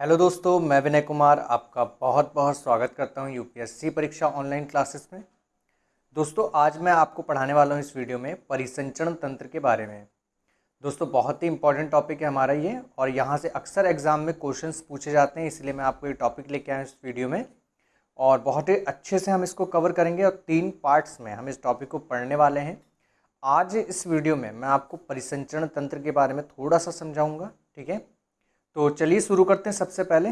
Hello दोस्तों, मैं विनय कुमार आपका बहुत बहुत स्वागत करता हूँ यूपीएससी परीक्षा ऑनलाइन क्लासेस में। दोस्तों, आज मैं आपको पढ़ाने वाला हूँ इस वीडियो में परिसंचरण तंत्र के बारे में। दोस्तों, बहुत ही इंपॉर्टेंट टॉपिक है हमारा ये और यहाँ से अक्सर एग्ज़ाम में क्वेश्चन पूछे जाते हैं, इसलिए मैं आपको ये टॉपिक लेके आया इस वीडियो में। और बहुत ही अच्छे से हम इसको कवर करेंगे और तीन पार्ट्स में हम इस टॉपिक को पढ़ने वाले हैं। आज इस वीडियो में मैं आपको परिसंचरण तंत्र के बारे में थोड़ा सा समझाऊँगा, ठीक है? तो चलिए शुरू करते हैं सबसे पहले।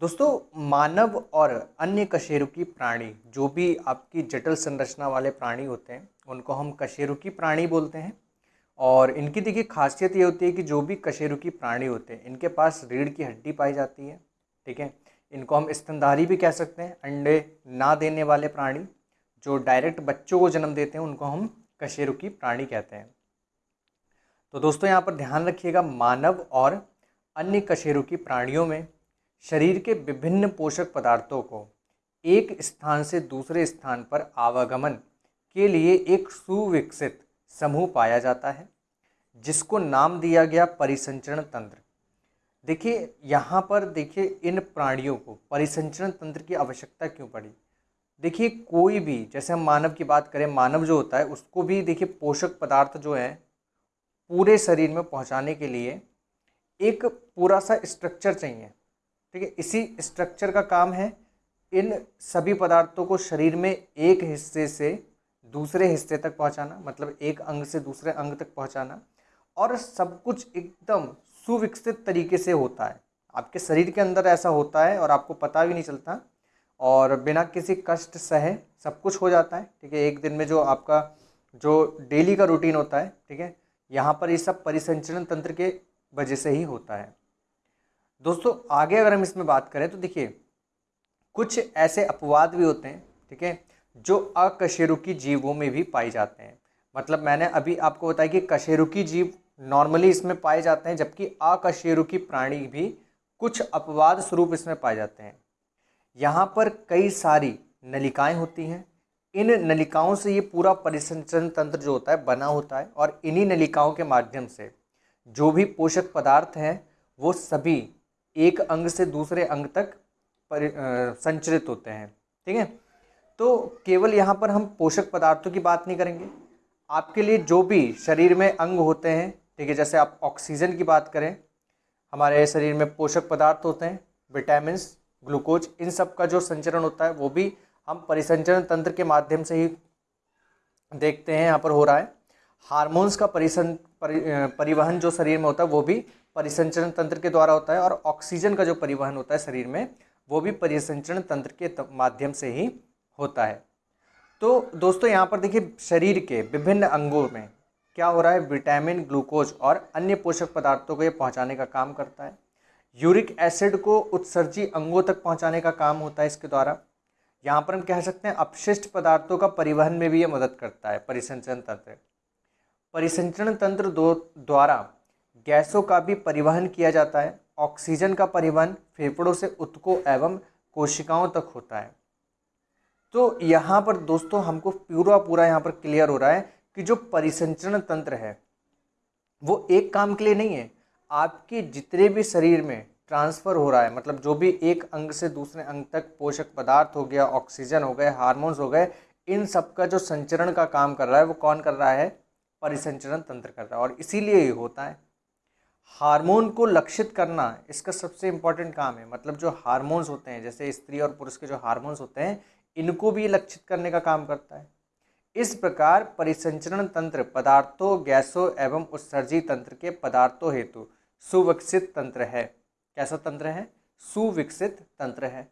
दोस्तों, मानव और अन्य कशेरुकी प्राणी, जो भी आपकी जटिल संरचना वाले प्राणी होते हैं, उनको हम कशेरुकी प्राणी बोलते हैं। और इनकी देखिए खासियत ये होती है कि जो भी कशेरुकी प्राणी होते हैं, इनके पास रीढ़ की हड्डी पाई जाती है, ठीक है? इनको हम स्तनधारी भी कह सकते हैं, अंडे ना देने वाले प्राणी। जो डायरेक्ट बच्चों को जन्म देते हैं, उनको हम कशेरुकी प्राणी कहते हैं। तो दोस्तों, यहाँ पर ध्यान रखिएगा, मानव और अन्य कशेरुकी प्राणियों में शरीर के विभिन्न पोषक पदार्थों को एक स्थान से दूसरे स्थान पर आवागमन के लिए एक सुविकसित समूह पाया जाता है, जिसको नाम दिया गया परिसंचरण तंत्र। देखिए, यहाँ पर देखिए इन प्राणियों को परिसंचरण तंत्र की आवश्यकता क्यों पड़ी? देखिए, कोई भी, जैसे हम मानव की बात करें, मानव जो होता है, उसको भी देखिए पोषक पदार्थ जो है, पूरे शरीर में पहुँचाने के लिए एक पूरा सा स्ट्रक्चर चाहिए। ठीक है, इसी स्ट्रक्चर का काम है, इन सभी पदार्थों को शरीर में एक हिस्से से दूसरे हिस्से तक पहुंचाना मतलब एक अंग से दूसरे अंग तक पहुंचाना, और सब कुछ एकदम सुविकसित तरीके से होता है। आपके शरीर के अंदर ऐसा होता है और आपको पता भी नहीं चलता, और बिना किसी कष्ट सहे सब कुछ हो जाता है। ठीक है, एक दिन में जो आपका, जो डेली का रूटीन होता है, ठीक है, यहाँ पर ये सब परिसंचरण तंत्र के वजह से ही होता है। दोस्तों, आगे अगर हम इसमें बात करें तो देखिए, कुछ ऐसे अपवाद भी होते हैं, ठीक है, जो अकशेरुकी जीवों में भी पाए जाते हैं। मतलब मैंने अभी आपको बताया कि कशेरुकी जीव नॉर्मली इसमें पाए जाते हैं, जबकि अकशेरुकी प्राणी भी कुछ अपवाद स्वरूप इसमें पाए जाते हैं। यहाँ पर कई सारी नलिकाएँ होती हैं। इन नलिकाओं से ये पूरा परिसंचरण तंत्र जो होता है, बना होता है, और इन्हीं नलिकाओं के माध्यम से जो भी पोषक पदार्थ हैं, वो सभी एक अंग से दूसरे अंग तक पर संचरित होते हैं। ठीक है? तो केवल यहाँ पर हम पोषक पदार्थों की बात नहीं करेंगे। आपके लिए जो भी शरीर में अंग होते हैं, ठीक है, जैसे आप ऑक्सीजन की बात करें, हमारे शरीर में पोषक पदार्थ होते हैं विटामिन ग्लूकोज, इन सब का जो संचरण होता है, वो भी हम परिसंचरण तंत्र के माध्यम से ही देखते हैं, यहाँ पर हो रहा है। हार्मोन्स का परिसं परि, परिवहन जो शरीर में होता है वो भी परिसंचरण तंत्र के द्वारा होता है और ऑक्सीजन का जो परिवहन होता है शरीर में वो भी परिसंचरण तंत्र के माध्यम से ही होता है। तो दोस्तों यहाँ पर देखिए शरीर के विभिन्न अंगों में क्या हो रहा है? विटामिन ग्लूकोज और अन्य पोषक पदार्थों को ये पहुँचाने का काम करता है। यूरिक एसिड को उत्सर्जी अंगों तक पहुँचाने का काम होता है इसके द्वारा। यहाँ पर हम कह सकते हैं अपशिष्ट पदार्थों का परिवहन में भी ये मदद करता है परिसंचरण तंत्र। परिसंचरण तंत्र दो द्वारा गैसों का भी परिवहन किया जाता है, ऑक्सीजन का परिवहन फेफड़ों से उत्कों एवं कोशिकाओं तक होता है। तो यहाँ पर दोस्तों हमको पूरा पूरा यहाँ पर क्लियर हो रहा है कि जो परिसंचरण तंत्र है, वो एक काम के लिए नहीं है, आपके जितने भी शरीर में ट्रांसफ़र हो रहा है मतलब जो भी एक अंग से दूसरे अंग तक पोषक पदार्थ हो गया, ऑक्सीजन हो गए, हार्मोन्स हो गए, इन सब का जो संचरण का काम कर रहा है, वो कौन कर रहा है? परिसंचरण तंत्र करता है और इसीलिए ये होता है। हार्मोन को लक्षित करना इसका सबसे इंपॉर्टेंट काम है। मतलब जो हार्मोन्स होते हैं, जैसे स्त्री और पुरुष के जो हार्मोन्स होते हैं, इनको भी लक्षित करने का काम करता है। इस प्रकार परिसंचरण तंत्र पदार्थों, गैसों एवं उत्सर्जी तंत्र के पदार्थों हेतु सुविकसित तंत्र है। कैसा तंत्र है? सुविकसित तंत्र है।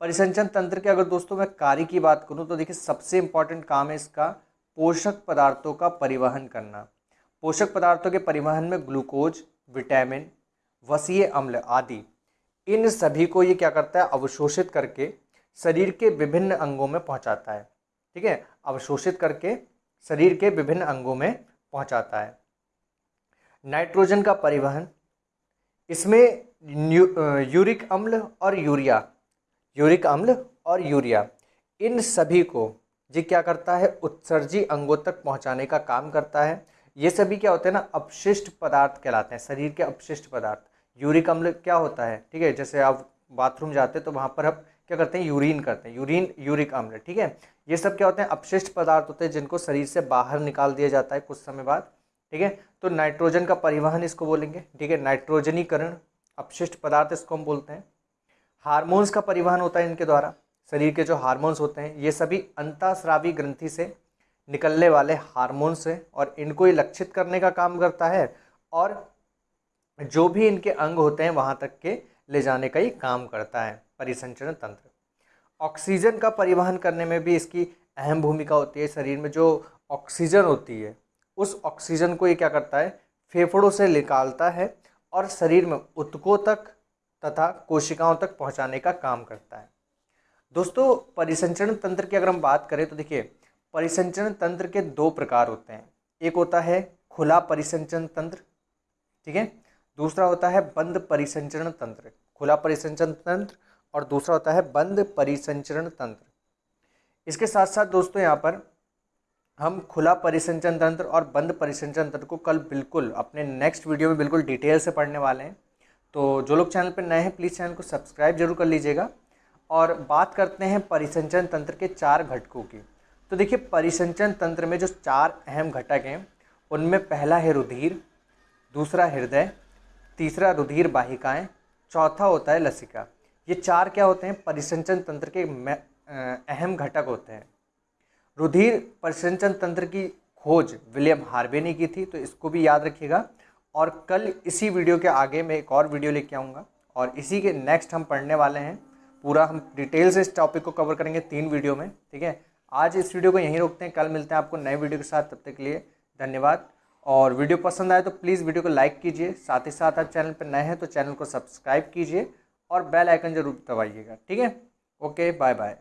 परिसंचरण तंत्र के अगर दोस्तों मैं कार्य की बात करूँ तो देखिए सबसे इंपॉर्टेंट काम है इसका पोषक पदार्थों का परिवहन करना। पोषक पदार्थों के परिवहन में ग्लूकोज, विटामिन, वसीय अम्ल आदि। इन सभी को ये क्या करता है? अवशोषित करके शरीर के विभिन्न अंगों में पहुंचाता है। ठीक है? अवशोषित करके शरीर के विभिन्न अंगों में पहुंचाता है। नाइट्रोजन का परिवहन। इसमें यूरिक अम्ल और यूरिया। यूरिक अम्ल और यूरिया। इन सभी को ये क्या करता है? उत्सर्जी अंगों तक पहुँचाने का काम करता है। ये सभी क्या होते हैं ना, अपशिष्ट पदार्थ कहलाते हैं, शरीर के अपशिष्ट पदार्थ। यूरिक अम्ल क्या होता है? ठीक है, जैसे आप बाथरूम जाते हैं तो वहाँ पर आप क्या करते हैं? यूरिन करते हैं, यूरिन, यूरिक अम्ल, ठीक है? ये सब क्या होते हैं? अपशिष्ट पदार्थ होते हैं जिनको शरीर से बाहर निकाल दिया जाता है कुछ समय बाद, ठीक है? तो नाइट्रोजन का परिवहन इसको बोलेंगे, ठीक है? नाइट्रोजनीकरण, अपशिष्ट पदार्थ इसको हम बोलते हैं। हार्मोन्स का परिवहन होता है इनके द्वारा। शरीर के जो हार्मोन्स होते हैं, ये सभी अंतःस्रावी ग्रंथि से निकलने वाले हार्मोन्स हैं और इनको ही लक्षित करने का काम करता है और जो भी इनके अंग होते हैं, वहाँ तक के ले जाने का ही काम करता है परिसंचरण तंत्र। ऑक्सीजन का परिवहन करने में भी इसकी अहम भूमिका होती है शरीर में। जो ऑक्सीजन होती है, उस ऑक्सीजन को ये क्या करता है, फेफड़ों से निकालता है और शरीर में उत्कों तक तथा कोशिकाओं तक पहुँचाने का काम करता है। दोस्तों, परिसंचरण तंत्र की अगर हम बात करें तो देखिए, परिसंचरण तंत्र के दो प्रकार होते हैं। एक होता है खुला परिसंचरण तंत्र, ठीक है? दूसरा होता है बंद परिसंचरण तंत्र, खुला परिसंचरण तंत्र, और दूसरा होता है बंद परिसंचरण तंत्र। इसके साथ साथ दोस्तों, यहाँ पर हम खुला परिसंचरण तंत्र और बंद परिसंचरण तंत्र को कल बिल्कुल, अपने नेक्स्ट वीडियो में बिल्कुल डिटेल से पढ़ने वाले हैं। तो जो लोग चैनल पर नए हैं प्लीज़ चैनल को सब्सक्राइब ज़रूर कर लीजिएगा। और बात करते हैं परिसंचरण तंत्र के चार घटकों की। तो देखिए परिसंचरण तंत्र में जो चार अहम घटक हैं, उनमें पहला है रुधिर, दूसरा हृदय, तीसरा रुधिर वाहिकाएँ चौथा होता है लसिका। ये चार क्या होते हैं? परिसंचन तंत्र के अहम घटक होते हैं। रुधिर परिसंचन तंत्र की खोज विलियम हार्वे ने की थी तो इसको भी याद रखिएगा। और कल इसी वीडियो के आगे मैं एक और वीडियो लेके आऊँगा, और इसी के नेक्स्ट हम पढ़ने वाले हैं। पूरा हम डिटेल से इस टॉपिक को कवर करेंगे तीन वीडियो में, ठीक है? आज इस वीडियो को यहीं रोकते हैं। कल मिलते हैं आपको नए वीडियो के साथ। तब तक के लिए धन्यवाद। और वीडियो पसंद आए तो प्लीज़ वीडियो को लाइक कीजिए। साथ ही साथ आप चैनल पर नए हैं तो चैनल को सब्सक्राइब कीजिए और बेल आइकन ज़रूर दबाइएगा, ठीक है? Okay bye bye